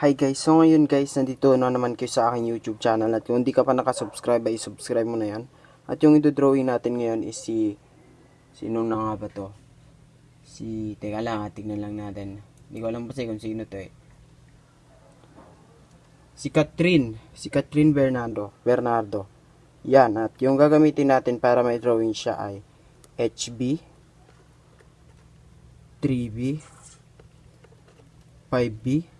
Hi guys, so ngayon guys, nandito na naman kayo sa aking YouTube channel at kung hindi ka pa nakasubscribe ay subscribe mo na yan. At yung ito-drawing natin ngayon is si, sino na nga ba to? Si, teka lang tignan lang natin. Hindi ko alam kasi kung sino to eh. Si Catherine, si Catherine Bernardo, Bernardo. Yan, at yung gagamitin natin para may drawing siya ay HB, 3B, 5B,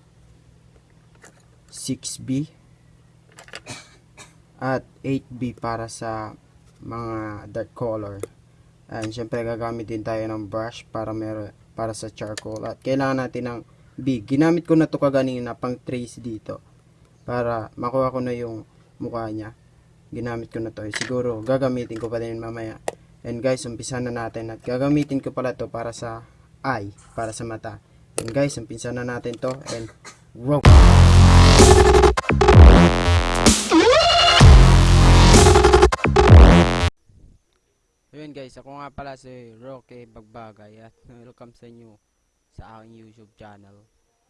6B at 8B para sa mga dark color. And syempre gagamit din tayo ng brush para mer para sa charcoal at kailangan natin ng B. Ginamit ko na to kaganina pang trace dito para makuha ko na yung mukha niya. Ginamit ko na to. Eh, siguro gagamitin ko pa din mamaya. And guys, umpisa na natin at gagamitin ko pala to para sa eye, para sa mata. And guys, umpisa na natin to and wow! Ayun guys, ako nga pala si Roque Bagbagay at welcome sa inyo sa aking YouTube channel.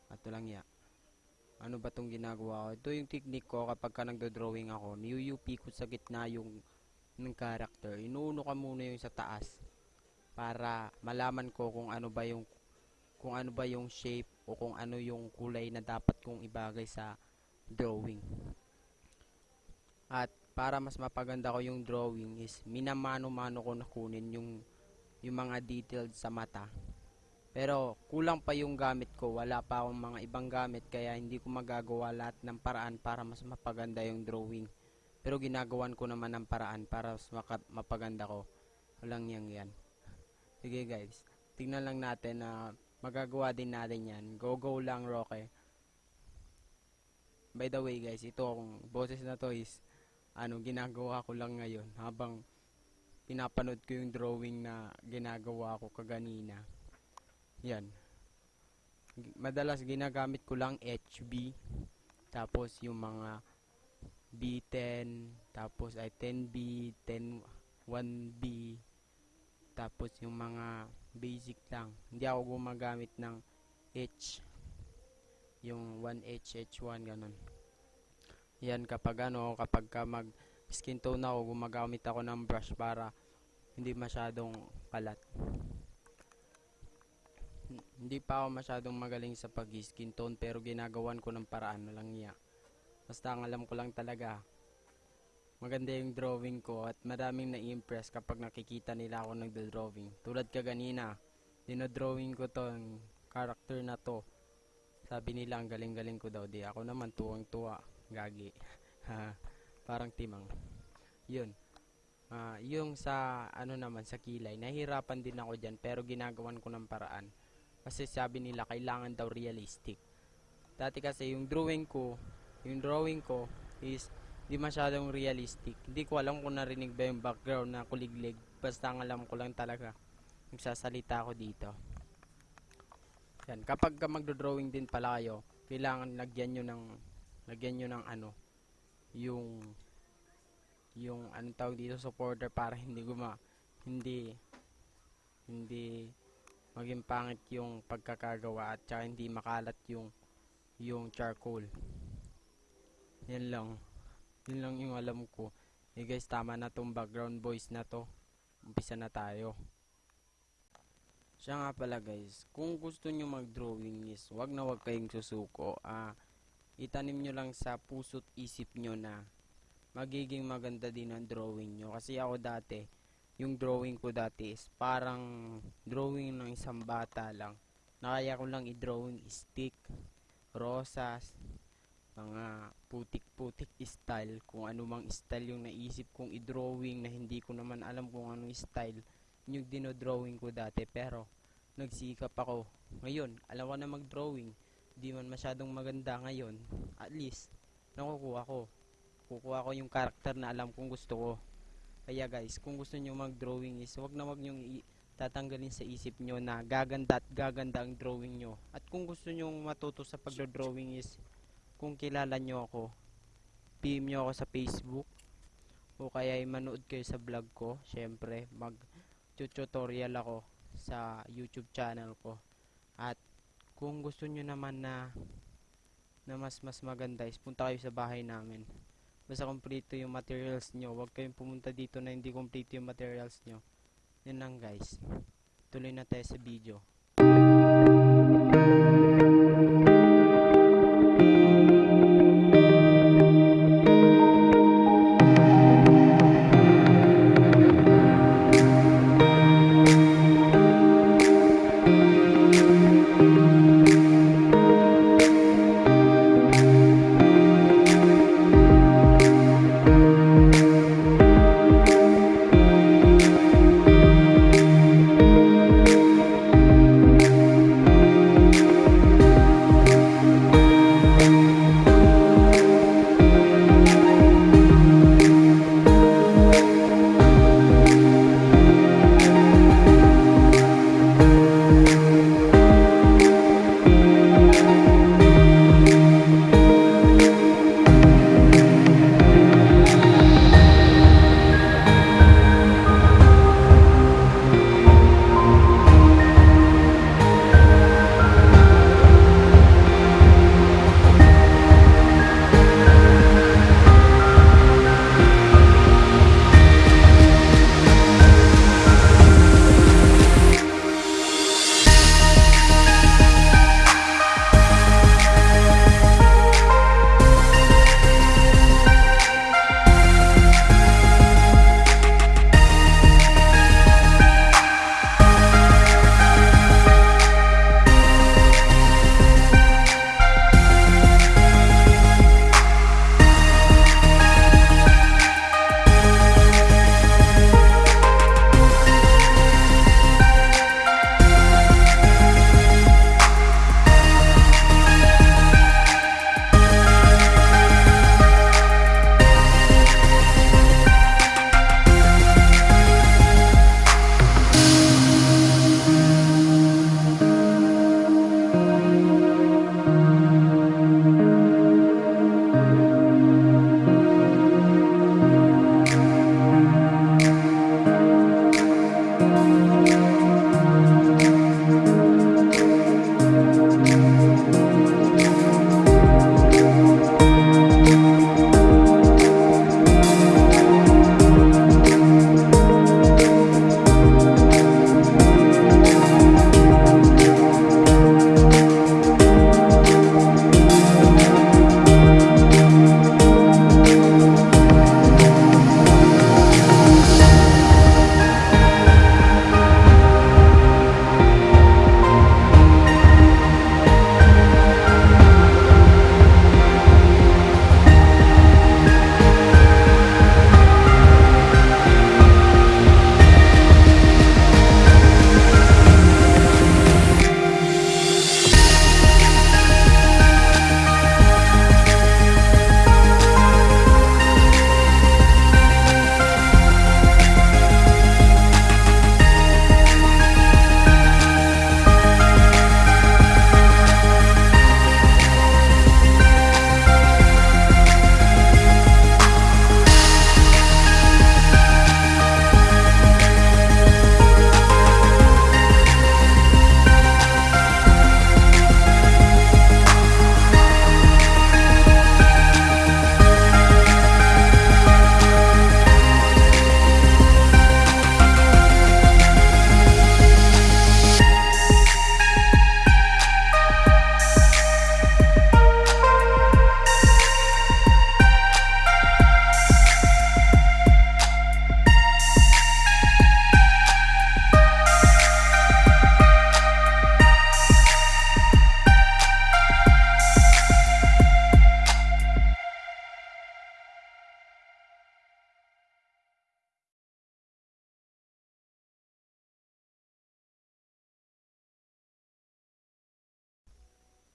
At lang ya. Ano ba tong ginagawa ko? Ito yung technique ko kapag ka nagdo-drawing ako. Niyuyup ko sa gitna yung ng character. Inuuno ka muna yung sa taas para malaman ko kung ano ba yung kung ano ba yung shape o kung ano yung kulay na dapat kong ibagay sa drawing. At para mas mapaganda ko yung drawing is minamano-mano ko na kunin yung yung mga details sa mata. Pero kulang pa yung gamit ko, wala pa akong mga ibang gamit kaya hindi ko magagawa lahat ng paraan para mas mapaganda yung drawing. Pero ginagawan ko naman ng paraan para mas mapaganda ko. Walang yang yan. Sige guys, tingnan lang natin na magagawa din natin yan. Go go lang Roque. By the way guys, ito akong boses na to is ano ginagawa ko lang ngayon habang pinapanood ko yung drawing na ginagawa ko kaganina. Yan. Madalas ginagamit ko lang HB tapos yung mga B10 tapos ay 10B, 10 1B tapos yung mga basic lang. Hindi ako gumagamit ng H yung 1H, H1 ganun. Yan kapag ano, kapag ka mag skin tone ako, gumagamit ako ng brush para hindi masyadong kalat. Hindi pa ako masyadong magaling sa pag skin tone pero ginagawan ko ng paraan lang niya. Basta ang alam ko lang talaga, maganda yung drawing ko at maraming na-impress kapag nakikita nila ako nagdo-drawing. Tulad ka ganina, dinodrawing ko to ang character na to. Sabi nila ang galing-galing ko daw. Di ako naman tuwang-tuwa. Gagi. Parang timang. Yun. Ah, yung sa ano naman sa kilay, nahihirapan din ako diyan pero ginagawan ko ng paraan. Kasi sabi nila kailangan daw realistic. Dati kasi yung drawing ko, yung drawing ko is di masyadong realistic. Hindi ko alam kung narinig ba yung background na kuliglig. Basta ang alam ko lang talaga nagsasalita ako dito. Yan, kapag ka magdo-drawing din pala kayo, kailangan lagyan nyo ng lagyan nyo ng ano, yung yung anong tawag dito supporter para hindi guma hindi hindi maging pangit yung pagkakagawa at saka hindi makalat yung yung charcoal. Yan lang. Yun lang yung alam ko. Eh guys, tama na tong background voice na to. Umpisa na tayo. Siya nga pala guys, kung gusto nyo mag-drawing is wag na wag kayong susuko. Ah, itanim nyo lang sa puso't isip nyo na magiging maganda din ang drawing nyo. Kasi ako dati, yung drawing ko dati is parang drawing ng isang bata lang. Nakaya ko lang i-drawing stick, rosas, mga putik-putik style. Kung ano mang style yung naisip kong i-drawing na hindi ko naman alam kung anong style yung dinodrawing ko dati. Pero, nagsikap ako. Ngayon, alam ko na mag-drawing. Di man masyadong maganda ngayon. At least, nakukuha ko. Kukuha ko yung karakter na alam kong gusto ko. Kaya guys, kung gusto nyo mag-drawing is, wag na wag nyo tatanggalin sa isip nyo na gaganda at gaganda ang drawing nyo. At kung gusto nyo matuto sa pagdo-drawing is, kung kilala nyo ako, PM nyo ako sa Facebook, o kaya ay manood kayo sa vlog ko, syempre, mag tutorial ako sa YouTube channel ko. At kung gusto nyo naman na na mas mas maganda is punta kayo sa bahay namin. Basta kompleto yung materials nyo. Huwag kayong pumunta dito na hindi kompleto yung materials nyo. Yun lang guys. Tuloy na tayo sa video.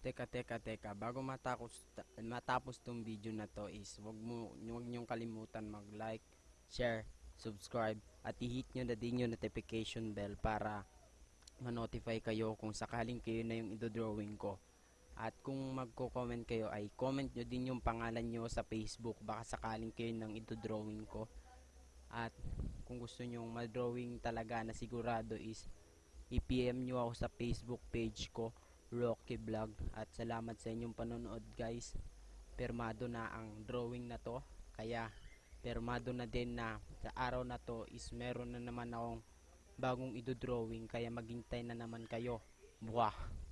Teka, teka, teka. Bago matapos, matapos tong video na to is wag mo wag niyong kalimutan mag-like, share, subscribe at i-hit nyo na din yung notification bell para ma-notify kayo kung sakaling kayo na yung idodrawing ko. At kung magko-comment kayo ay comment nyo din yung pangalan nyo sa Facebook baka sakaling kayo nang idodrawing ko. At kung gusto nyo ma-drawing talaga na sigurado is i-PM nyo ako sa Facebook page ko Rocky Vlog at salamat sa inyong panonood guys. Permado na ang drawing na to kaya permado na din na sa araw na to is meron na naman akong bagong idodrawing kaya maghintay na naman kayo. Buwah!